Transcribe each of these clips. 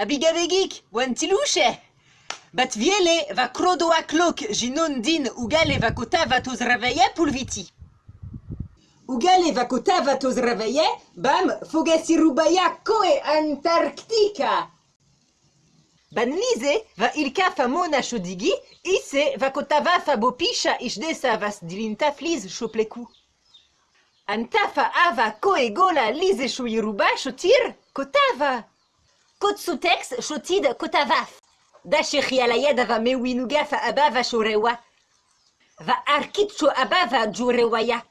Abigavegik, wantiluche. Bat viele va crodo a cloc ginon din ugale va cota va tos pulviti. Ugale va cota va tos ravaye, bam, fogasi rubaya koe Antarctica. Banlize va ilka famona shodigi, ise va kotava fa bopisha ishdesa vas dilinta fliz shopleku. Antafa ava koe gola lize shoyiruba shotir kotava. Kotsutex shotid kotavaf. Dashechi alayed va mewinuga fa abava shorewa. Va arkicho abava jurewaya.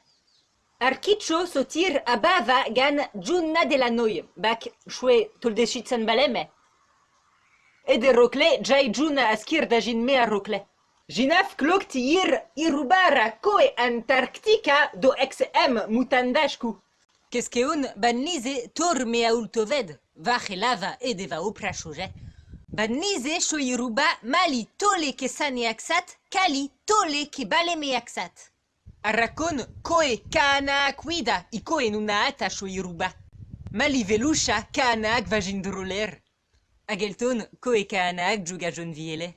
Arkicho sotir abava gan junna de la noy. Bak shwe toldeshitsan baleme. Ede rokle jai juna askir da jin me a rokle. Jinaf klok tir irubara koe Antarctica do XM mutandashku. Keskeun ban lize nize tor me aoul toved, vache lava ed eva opra choje. Ba nize choiruba mali tole ke sane aksat, kali tole ke bale me aksat. Arrakon koe kana kwida i koe nuna ata choiruba. Mali veloucha kanak vagin droler. Agelton koe kanak juga jon viele.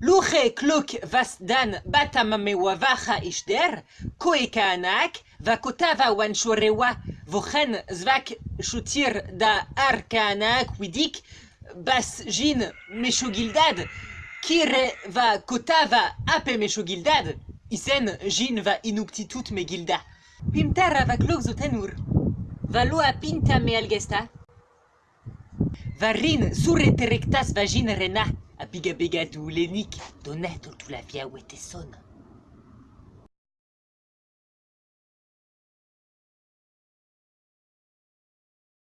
Luche klok vas dan batamame wavacha ishder, koe kanak, va kotava wan shorewa, vochen zvak shutir da ar kanak widik, bas jin meshogildad, kire va kotava ape meshogildad, isen jin va inuktitut me gilda. Pimtara va klok zotenur, va loa pinta me algesta, Varin surre terectas vagin rena, a biga biga du lenik, donet tu la via wete son.